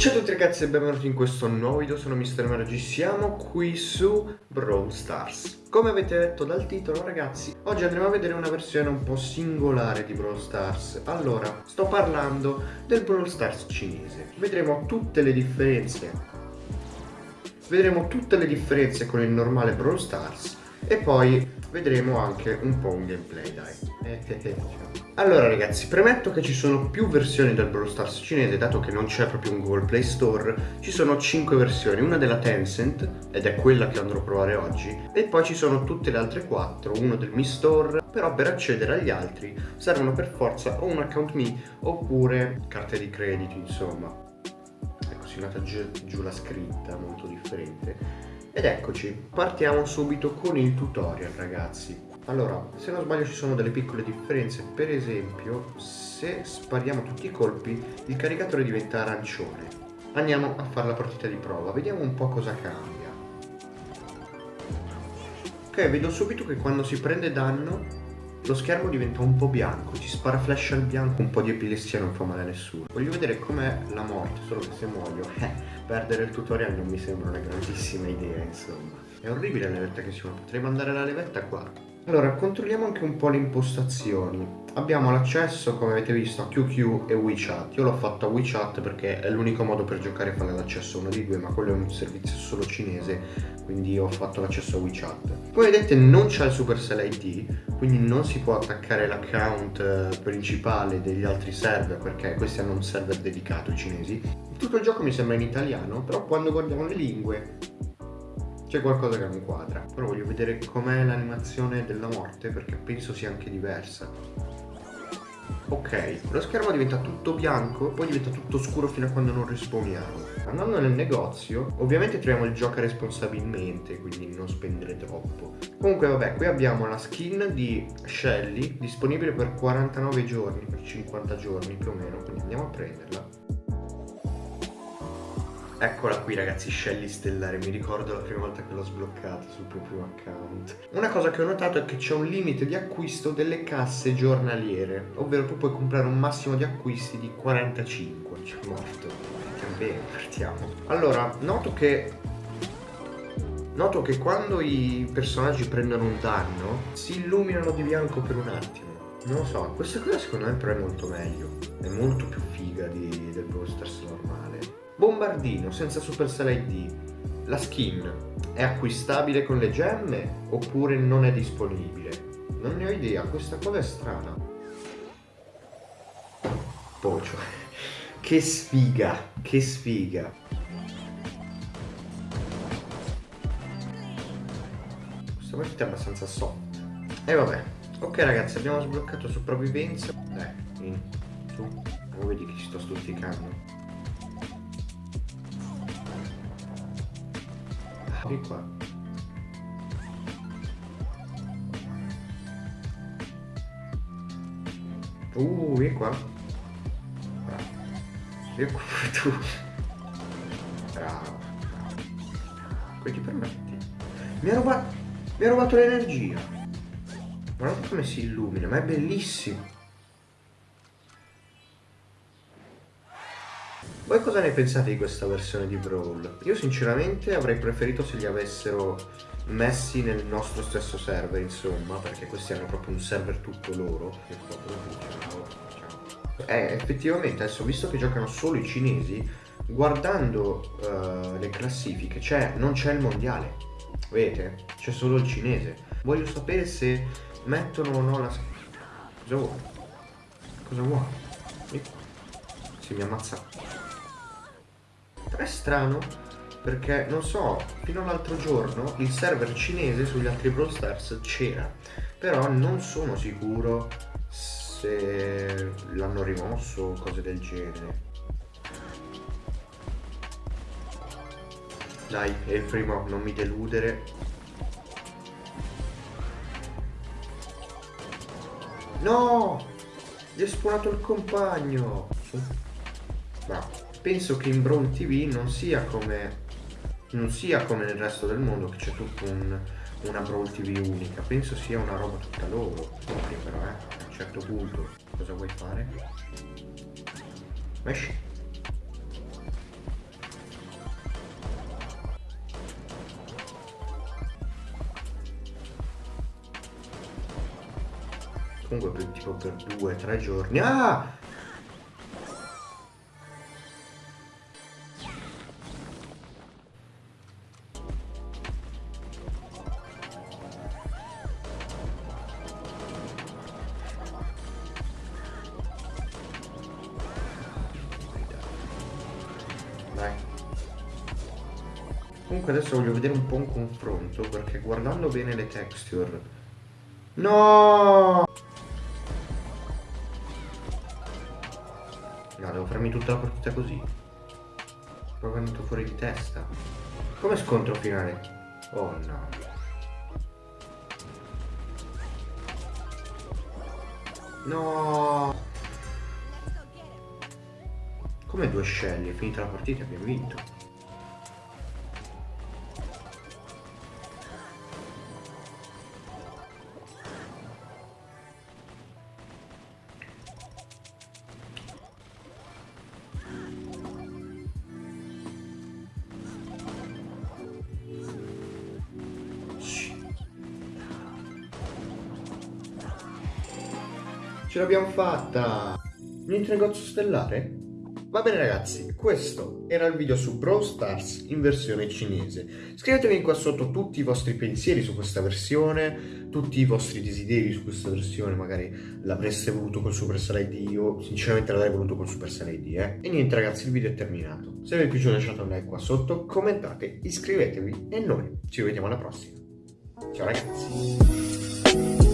Ciao a tutti ragazzi e benvenuti in questo nuovo video, sono Mr. Margi, siamo qui su Brawl Stars. Come avete letto dal titolo ragazzi, oggi andremo a vedere una versione un po' singolare di Brawl Stars. Allora, sto parlando del Brawl Stars cinese. Vedremo tutte le differenze. Vedremo tutte le differenze con il normale Brawl Stars E poi vedremo anche un po' un gameplay dai. Eh, eh, eh, allora ragazzi premetto che ci sono più versioni del Brawl Stars cinese dato che non c'è proprio un Google Play Store ci sono 5 versioni una della Tencent ed è quella che andrò a provare oggi e poi ci sono tutte le altre 4 uno del Mi Store però per accedere agli altri servono per forza o un account Mi oppure carte di credito insomma ecco si nota giù, giù la scritta molto differente ed eccoci, partiamo subito con il tutorial ragazzi. Allora, se non sbaglio ci sono delle piccole differenze, per esempio se spariamo tutti i colpi il caricatore diventa arancione. Andiamo a fare la partita di prova, vediamo un po' cosa cambia. Ok, vedo subito che quando si prende danno lo schermo diventa un po' bianco, ci spara flash al bianco, un po' di epilessia non fa male a nessuno. Voglio vedere com'è la morte, solo che se muoio, eh, perdere il tutorial non mi sembra una grandissima idea, insomma. È orribile la levetta che si fa, potrei mandare la levetta qua. Allora, controlliamo anche un po' le impostazioni. Abbiamo l'accesso, come avete visto, a QQ e WeChat. Io l'ho fatto a WeChat perché è l'unico modo per giocare fare l'accesso a uno di due, ma quello è un servizio solo cinese, quindi ho fatto l'accesso a WeChat. Come vedete non c'è il Supercell ID, quindi non si può attaccare l'account eh, principale degli altri server, perché questi hanno un server dedicato, i cinesi. Tutto il gioco mi sembra in italiano, però quando guardiamo le lingue c'è qualcosa che non quadra. Però voglio vedere com'è l'animazione della morte perché penso sia anche diversa. Ok, lo schermo diventa tutto bianco poi diventa tutto scuro fino a quando non risponiamo. Andando nel negozio, ovviamente troviamo il gioco responsabilmente, quindi non spendere troppo. Comunque vabbè, qui abbiamo la skin di Shelly, disponibile per 49 giorni, per 50 giorni più o meno, quindi andiamo a prenderla. Eccola qui ragazzi, Shelly Stellare, mi ricordo la prima volta che l'ho sbloccata sul proprio account. Una cosa che ho notato è che c'è un limite di acquisto delle casse giornaliere, ovvero tu puoi comprare un massimo di acquisti di 45. C'è morto. Bene, partiamo. Allora, noto che... Noto che quando i personaggi prendono un danno, si illuminano di bianco per un attimo. Non lo so, questa cosa secondo me però è molto meglio. È molto più figa di, del Brawl normale. Bombardino senza Supercell ID, la skin è acquistabile con le gemme oppure non è disponibile? Non ne ho idea, questa cosa è strana. Pocio. Che sfiga, che sfiga. Questa partita è abbastanza soft. E vabbè. Ok ragazzi, abbiamo sbloccato sopravvivenza. Eh, in, su. Oh, vedi che ci sto stuzzicando. Di qua. Uh vieni qua. Vieni qua tu. Bravo. Come ti permetti. Mi ha rubato mi ha rubato l'energia. Guardate come si illumina ma è bellissimo Voi cosa ne pensate di questa versione di Brawl? Io sinceramente avrei preferito se li avessero messi nel nostro stesso server, insomma, perché questi hanno proprio un server tutto loro. Eh, effettivamente, adesso visto che giocano solo i cinesi, guardando uh, le classifiche, cioè non c'è il mondiale, vedete? C'è solo il cinese. Voglio sapere se mettono o no la... Cosa vuoi? Cosa vuoi? Si mi ammazza è strano perché non so, fino all'altro giorno il server cinese sugli altri Brawl Stars c'era, però non sono sicuro se l'hanno rimosso o cose del genere. Dai, è il primo, non mi deludere. No! Gli è spawnato il compagno! Bravo penso che in Brawl TV non sia come non sia come nel resto del mondo che c'è tutta un, una Brawl TV unica. Penso sia una roba tutta loro proprio però eh a un certo punto cosa vuoi fare? esci. Comunque tipo per 2-3 giorni. Ah! Comunque adesso voglio vedere un po' un confronto perché guardando bene le texture... No! No, devo farmi tutta la partita così. Poi venuto fuori di testa. Come scontro finale? Oh no. No! Come due scelli, è finita la partita, abbiamo vinto. Ce l'abbiamo fatta! Niente negozio stellare? Va bene ragazzi, questo era il video su Brawl Stars in versione cinese. Scrivetemi qua sotto tutti i vostri pensieri su questa versione, tutti i vostri desideri su questa versione, magari l'avreste voluto con Supercell ID, io sinceramente l'avrei voluto con Supercell ID, eh. E niente ragazzi, il video è terminato. Se vi è piaciuto lasciate un like qua sotto, commentate, iscrivetevi e noi ci vediamo alla prossima. Ciao ragazzi!